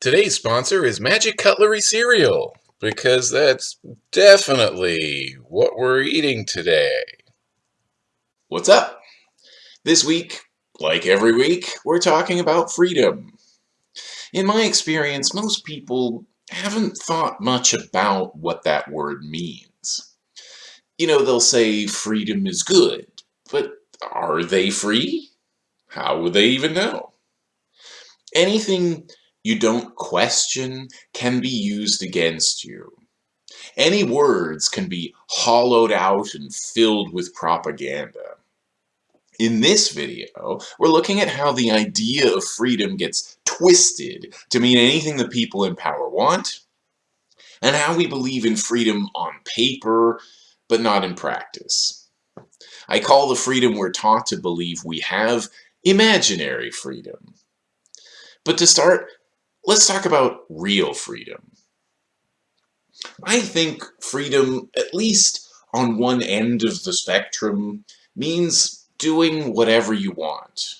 Today's sponsor is Magic Cutlery Cereal, because that's definitely what we're eating today. What's up? This week, like every week, we're talking about freedom. In my experience, most people haven't thought much about what that word means. You know, they'll say freedom is good, but are they free? How would they even know? Anything you don't question can be used against you. Any words can be hollowed out and filled with propaganda. In this video, we're looking at how the idea of freedom gets twisted to mean anything the people in power want, and how we believe in freedom on paper, but not in practice. I call the freedom we're taught to believe we have imaginary freedom. But to start, let's talk about real freedom. I think freedom, at least on one end of the spectrum, means doing whatever you want.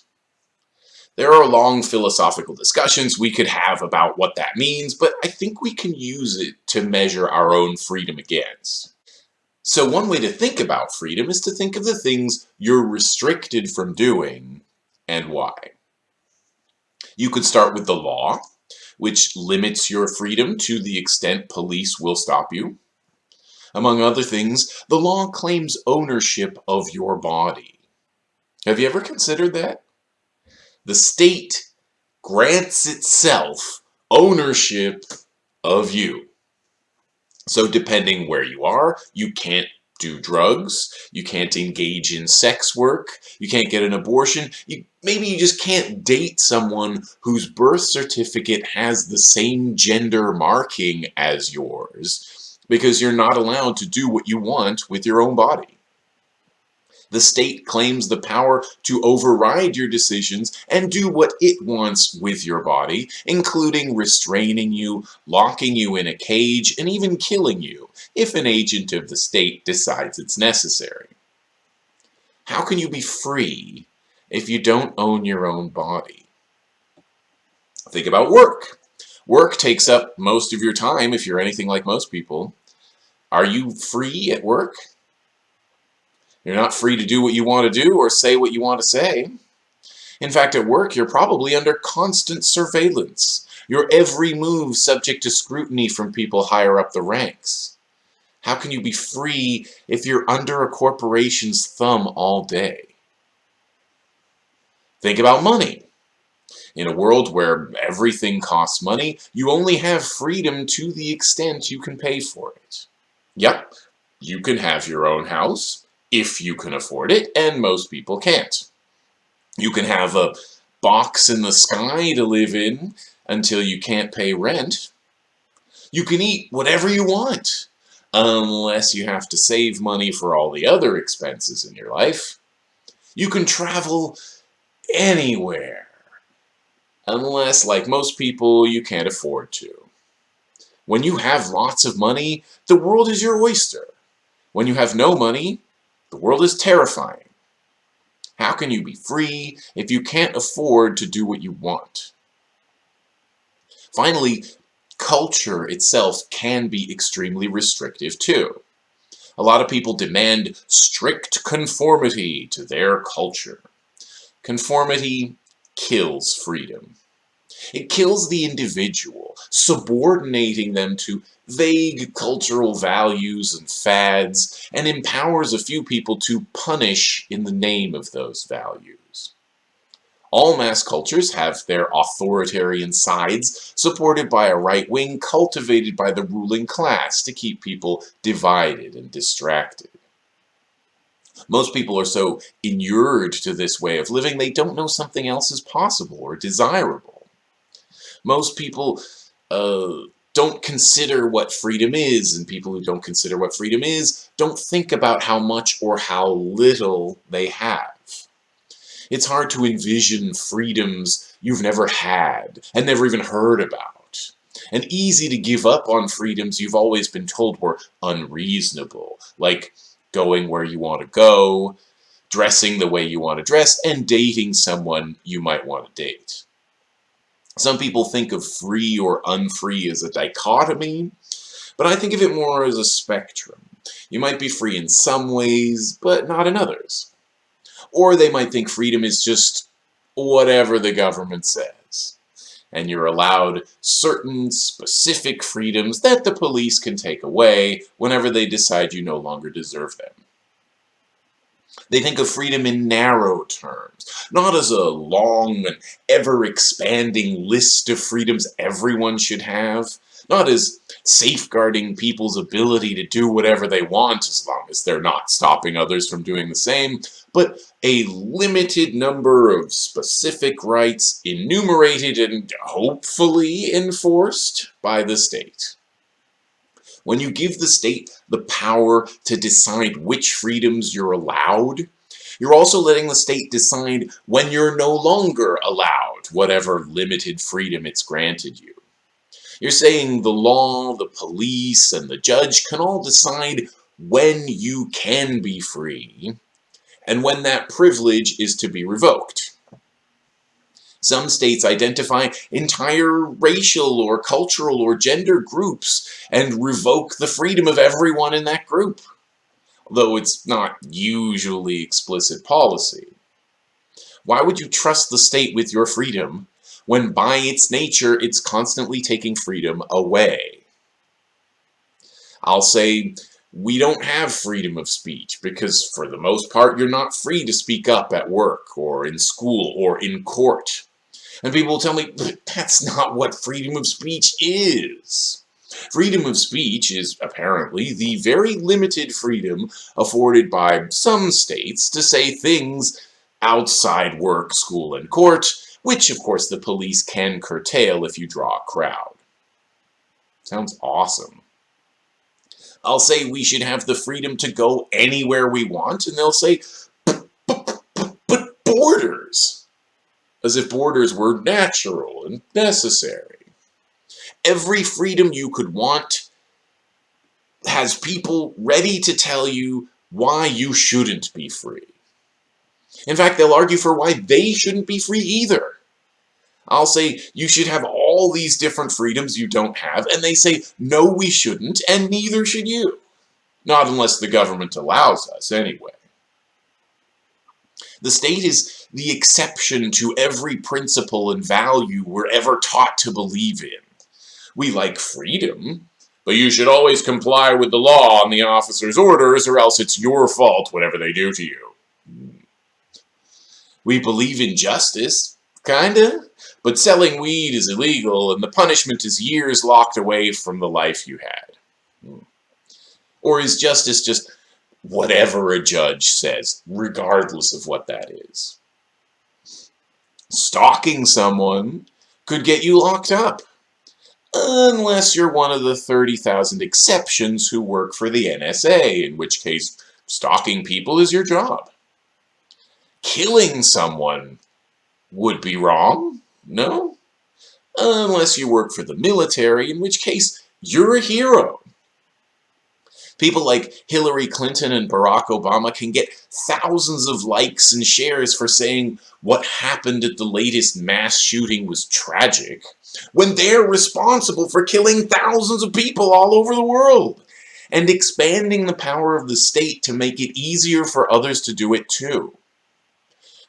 There are long philosophical discussions we could have about what that means, but I think we can use it to measure our own freedom against. So one way to think about freedom is to think of the things you're restricted from doing and why. You could start with the law, which limits your freedom to the extent police will stop you. Among other things, the law claims ownership of your body. Have you ever considered that? The state grants itself ownership of you. So depending where you are, you can't do drugs, you can't engage in sex work, you can't get an abortion, you, maybe you just can't date someone whose birth certificate has the same gender marking as yours because you're not allowed to do what you want with your own body. The state claims the power to override your decisions and do what it wants with your body, including restraining you, locking you in a cage, and even killing you, if an agent of the state decides it's necessary. How can you be free if you don't own your own body? Think about work. Work takes up most of your time if you're anything like most people. Are you free at work? You're not free to do what you want to do or say what you want to say. In fact, at work, you're probably under constant surveillance. Your every move subject to scrutiny from people higher up the ranks. How can you be free if you're under a corporation's thumb all day? Think about money. In a world where everything costs money, you only have freedom to the extent you can pay for it. Yep, you can have your own house, if you can afford it, and most people can't. You can have a box in the sky to live in until you can't pay rent. You can eat whatever you want, unless you have to save money for all the other expenses in your life. You can travel anywhere, unless, like most people, you can't afford to. When you have lots of money, the world is your oyster. When you have no money, the world is terrifying. How can you be free if you can't afford to do what you want? Finally, culture itself can be extremely restrictive too. A lot of people demand strict conformity to their culture. Conformity kills freedom. It kills the individual, subordinating them to vague cultural values and fads, and empowers a few people to punish in the name of those values. All mass cultures have their authoritarian sides, supported by a right wing cultivated by the ruling class to keep people divided and distracted. Most people are so inured to this way of living, they don't know something else is possible or desirable. Most people uh, don't consider what freedom is, and people who don't consider what freedom is don't think about how much or how little they have. It's hard to envision freedoms you've never had and never even heard about. And easy to give up on freedoms you've always been told were unreasonable, like going where you want to go, dressing the way you want to dress, and dating someone you might want to date. Some people think of free or unfree as a dichotomy, but I think of it more as a spectrum. You might be free in some ways, but not in others. Or they might think freedom is just whatever the government says. And you're allowed certain specific freedoms that the police can take away whenever they decide you no longer deserve them. They think of freedom in narrow terms, not as a long and ever-expanding list of freedoms everyone should have, not as safeguarding people's ability to do whatever they want as long as they're not stopping others from doing the same, but a limited number of specific rights enumerated and hopefully enforced by the state. When you give the state the power to decide which freedoms you're allowed, you're also letting the state decide when you're no longer allowed whatever limited freedom it's granted you. You're saying the law, the police, and the judge can all decide when you can be free and when that privilege is to be revoked. Some states identify entire racial or cultural or gender groups and revoke the freedom of everyone in that group, though it's not usually explicit policy. Why would you trust the state with your freedom when by its nature it's constantly taking freedom away. I'll say we don't have freedom of speech because for the most part you're not free to speak up at work or in school or in court. And people will tell me, that's not what freedom of speech is. Freedom of speech is apparently the very limited freedom afforded by some states to say things outside work, school, and court which of course the police can curtail if you draw a crowd. Sounds awesome. I'll say we should have the freedom to go anywhere we want, and they'll say, but borders! As if borders were natural and necessary. Every freedom you could want has people ready to tell you why you shouldn't be free. In fact, they'll argue for why they shouldn't be free either. I'll say, you should have all these different freedoms you don't have, and they say, no, we shouldn't, and neither should you. Not unless the government allows us, anyway. The state is the exception to every principle and value we're ever taught to believe in. We like freedom, but you should always comply with the law and the officer's orders, or else it's your fault whatever they do to you. We believe in justice, kinda, but selling weed is illegal and the punishment is years locked away from the life you had. Hmm. Or is justice just whatever a judge says, regardless of what that is? Stalking someone could get you locked up. Unless you're one of the 30,000 exceptions who work for the NSA, in which case stalking people is your job killing someone would be wrong, no? Unless you work for the military, in which case you're a hero. People like Hillary Clinton and Barack Obama can get thousands of likes and shares for saying what happened at the latest mass shooting was tragic, when they're responsible for killing thousands of people all over the world, and expanding the power of the state to make it easier for others to do it too.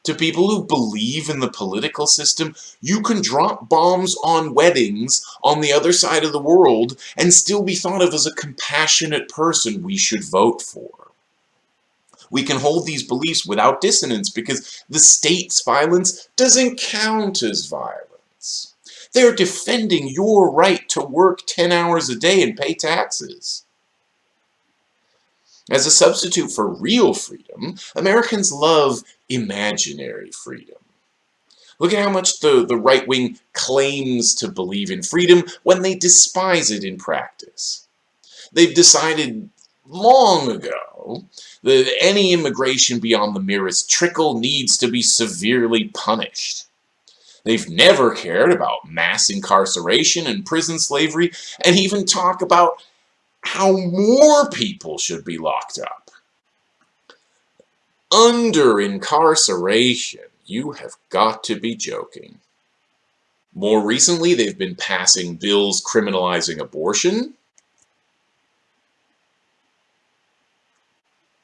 To people who believe in the political system, you can drop bombs on weddings on the other side of the world and still be thought of as a compassionate person we should vote for. We can hold these beliefs without dissonance because the state's violence doesn't count as violence. They're defending your right to work 10 hours a day and pay taxes. As a substitute for real freedom, Americans love imaginary freedom. Look at how much the, the right wing claims to believe in freedom when they despise it in practice. They've decided long ago that any immigration beyond the merest trickle needs to be severely punished. They've never cared about mass incarceration and prison slavery, and even talk about how more people should be locked up. Under incarceration, you have got to be joking. More recently, they've been passing bills criminalizing abortion,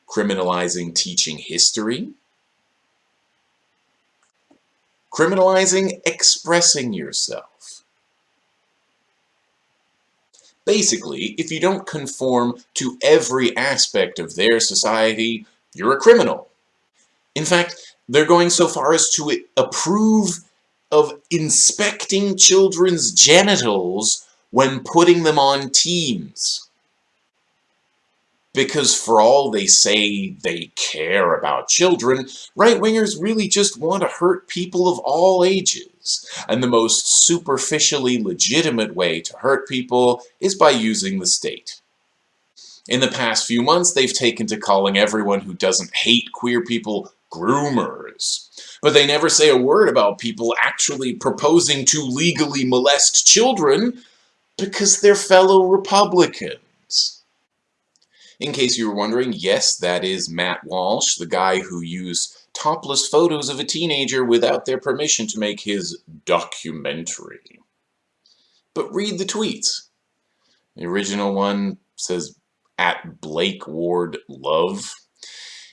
criminalizing teaching history, criminalizing expressing yourself. Basically, if you don't conform to every aspect of their society, you're a criminal. In fact, they're going so far as to approve of inspecting children's genitals when putting them on teams because for all they say they care about children, right-wingers really just want to hurt people of all ages. And the most superficially legitimate way to hurt people is by using the state. In the past few months, they've taken to calling everyone who doesn't hate queer people groomers. But they never say a word about people actually proposing to legally molest children because they're fellow Republicans. In case you were wondering, yes, that is Matt Walsh, the guy who used topless photos of a teenager without their permission to make his documentary. But read the tweets. The original one says, at Blake Ward Love.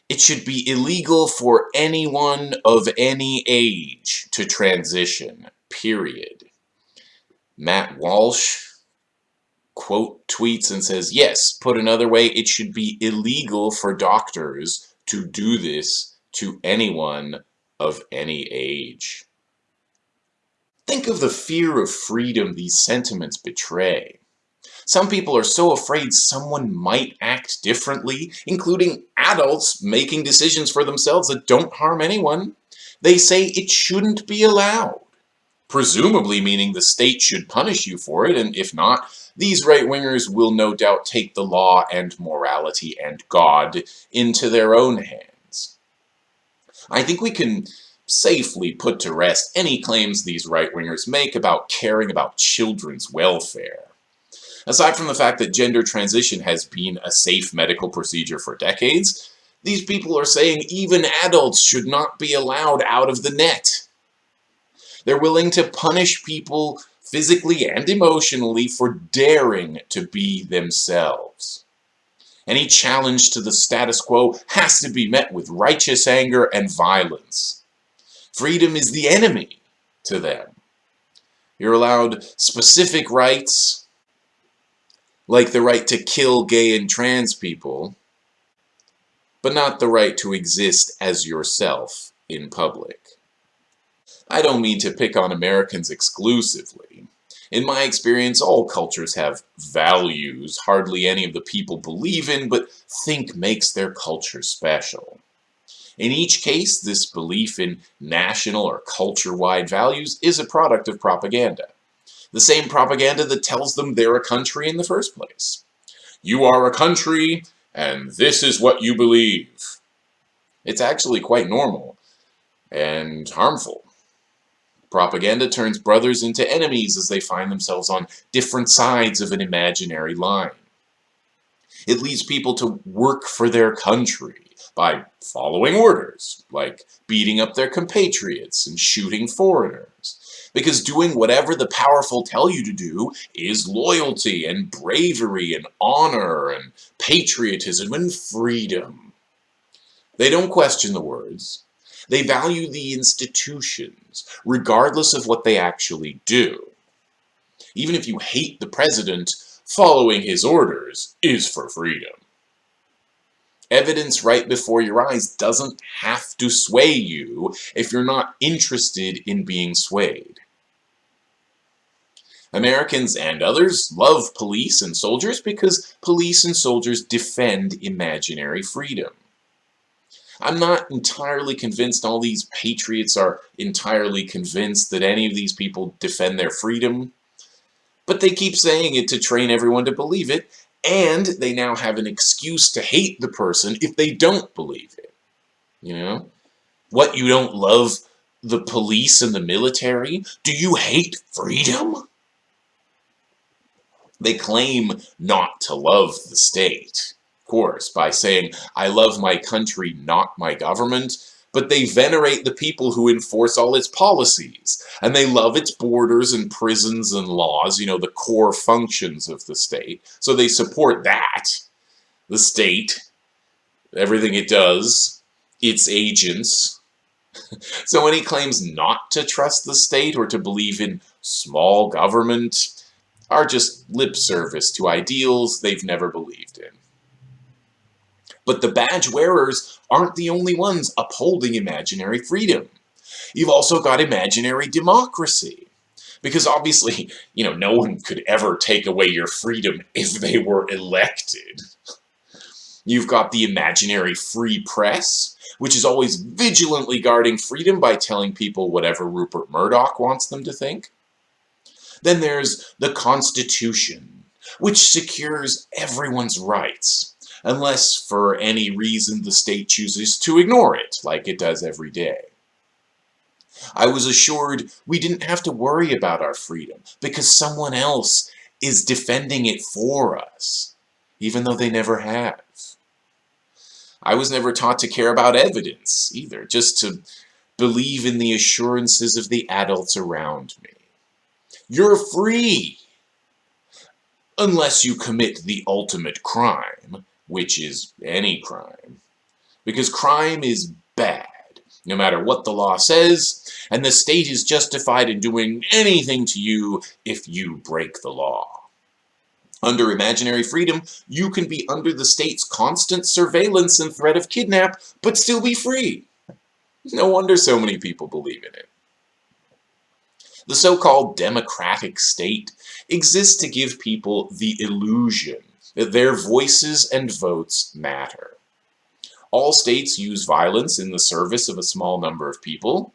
It should be illegal for anyone of any age to transition, period. Matt Walsh quote tweets and says, yes, put another way, it should be illegal for doctors to do this to anyone of any age. Think of the fear of freedom these sentiments betray. Some people are so afraid someone might act differently, including adults making decisions for themselves that don't harm anyone. They say it shouldn't be allowed, presumably meaning the state should punish you for it, and if not, these right-wingers will no doubt take the law and morality and God into their own hands. I think we can safely put to rest any claims these right-wingers make about caring about children's welfare. Aside from the fact that gender transition has been a safe medical procedure for decades, these people are saying even adults should not be allowed out of the net. They're willing to punish people physically and emotionally for daring to be themselves. Any challenge to the status quo has to be met with righteous anger and violence. Freedom is the enemy to them. You're allowed specific rights, like the right to kill gay and trans people, but not the right to exist as yourself in public. I don't mean to pick on Americans exclusively. In my experience, all cultures have values hardly any of the people believe in, but think makes their culture special. In each case, this belief in national or culture-wide values is a product of propaganda. The same propaganda that tells them they're a country in the first place. You are a country, and this is what you believe. It's actually quite normal and harmful. Propaganda turns brothers into enemies as they find themselves on different sides of an imaginary line. It leads people to work for their country by following orders, like beating up their compatriots and shooting foreigners. Because doing whatever the powerful tell you to do is loyalty and bravery and honor and patriotism and freedom. They don't question the words. They value the institutions, regardless of what they actually do. Even if you hate the president, following his orders is for freedom. Evidence right before your eyes doesn't have to sway you if you're not interested in being swayed. Americans and others love police and soldiers because police and soldiers defend imaginary freedom. I'm not entirely convinced all these patriots are entirely convinced that any of these people defend their freedom. But they keep saying it to train everyone to believe it, and they now have an excuse to hate the person if they don't believe it. You know? What, you don't love the police and the military? Do you hate freedom? They claim not to love the state course, by saying, I love my country, not my government, but they venerate the people who enforce all its policies, and they love its borders and prisons and laws, you know, the core functions of the state. So they support that, the state, everything it does, its agents. so he claims not to trust the state or to believe in small government are just lip service to ideals they've never believed in. But the badge wearers aren't the only ones upholding imaginary freedom. You've also got imaginary democracy. Because obviously, you know, no one could ever take away your freedom if they were elected. You've got the imaginary free press, which is always vigilantly guarding freedom by telling people whatever Rupert Murdoch wants them to think. Then there's the Constitution, which secures everyone's rights, unless for any reason the state chooses to ignore it, like it does every day. I was assured we didn't have to worry about our freedom, because someone else is defending it for us, even though they never have. I was never taught to care about evidence, either, just to believe in the assurances of the adults around me. You're free! Unless you commit the ultimate crime, which is any crime. Because crime is bad, no matter what the law says, and the state is justified in doing anything to you if you break the law. Under imaginary freedom, you can be under the state's constant surveillance and threat of kidnap, but still be free. No wonder so many people believe in it. The so-called democratic state exists to give people the illusion their voices and votes matter. All states use violence in the service of a small number of people.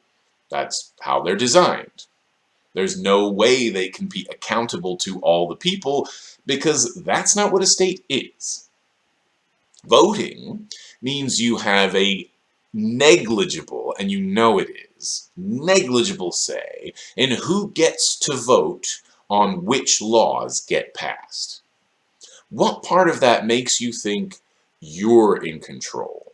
That's how they're designed. There's no way they can be accountable to all the people because that's not what a state is. Voting means you have a negligible, and you know it is, negligible say in who gets to vote on which laws get passed. What part of that makes you think you're in control?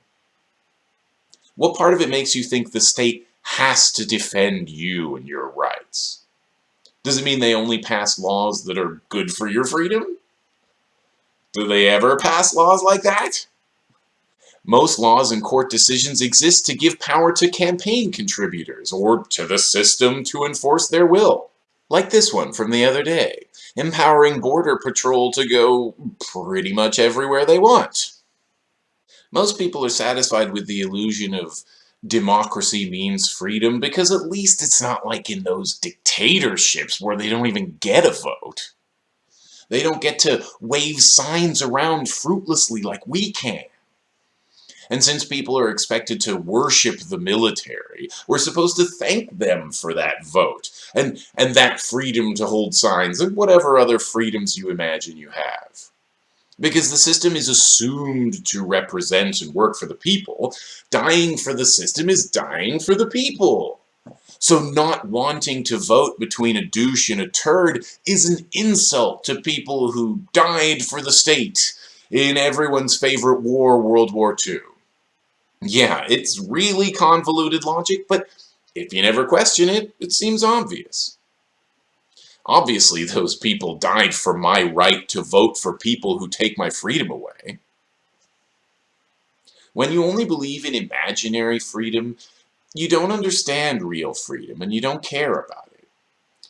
What part of it makes you think the state has to defend you and your rights? Does it mean they only pass laws that are good for your freedom? Do they ever pass laws like that? Most laws and court decisions exist to give power to campaign contributors or to the system to enforce their will. Like this one from the other day, empowering Border Patrol to go pretty much everywhere they want. Most people are satisfied with the illusion of democracy means freedom because at least it's not like in those dictatorships where they don't even get a vote. They don't get to wave signs around fruitlessly like we can. And since people are expected to worship the military, we're supposed to thank them for that vote and, and that freedom to hold signs and whatever other freedoms you imagine you have. Because the system is assumed to represent and work for the people, dying for the system is dying for the people. So not wanting to vote between a douche and a turd is an insult to people who died for the state in everyone's favorite war, World War II. Yeah, it's really convoluted logic, but if you never question it, it seems obvious. Obviously, those people died for my right to vote for people who take my freedom away. When you only believe in imaginary freedom, you don't understand real freedom and you don't care about it.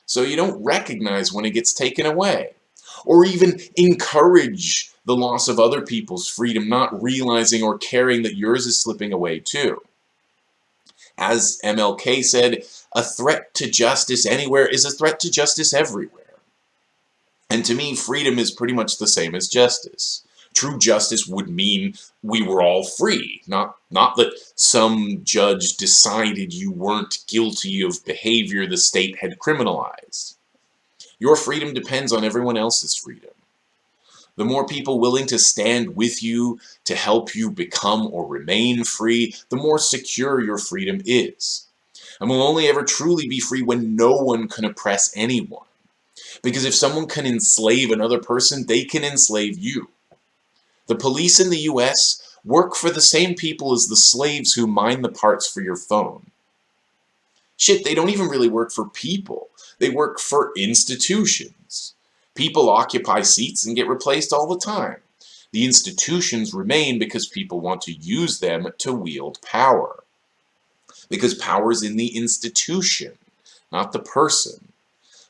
So you don't recognize when it gets taken away, or even encourage the loss of other people's freedom, not realizing or caring that yours is slipping away too. As MLK said, a threat to justice anywhere is a threat to justice everywhere. And to me, freedom is pretty much the same as justice. True justice would mean we were all free, not, not that some judge decided you weren't guilty of behavior the state had criminalized. Your freedom depends on everyone else's freedom. The more people willing to stand with you to help you become or remain free, the more secure your freedom is. And will only ever truly be free when no one can oppress anyone. Because if someone can enslave another person, they can enslave you. The police in the US work for the same people as the slaves who mine the parts for your phone. Shit, they don't even really work for people. They work for institutions. People occupy seats and get replaced all the time. The institutions remain because people want to use them to wield power. Because power is in the institution, not the person.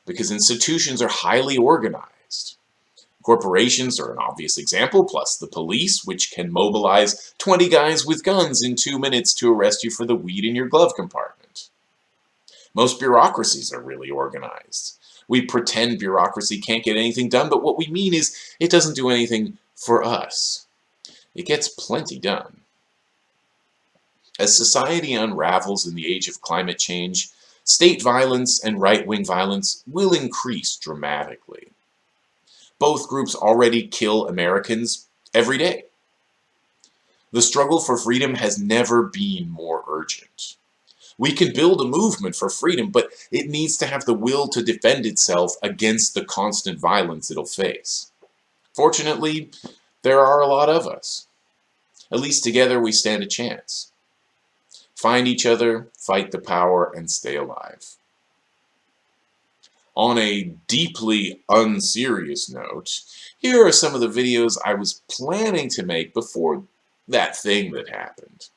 Because institutions are highly organized. Corporations are an obvious example, plus the police, which can mobilize 20 guys with guns in two minutes to arrest you for the weed in your glove compartment. Most bureaucracies are really organized. We pretend bureaucracy can't get anything done, but what we mean is it doesn't do anything for us. It gets plenty done. As society unravels in the age of climate change, state violence and right-wing violence will increase dramatically. Both groups already kill Americans every day. The struggle for freedom has never been more urgent. We can build a movement for freedom, but it needs to have the will to defend itself against the constant violence it'll face. Fortunately, there are a lot of us. At least together we stand a chance. Find each other, fight the power, and stay alive. On a deeply unserious note, here are some of the videos I was planning to make before that thing that happened.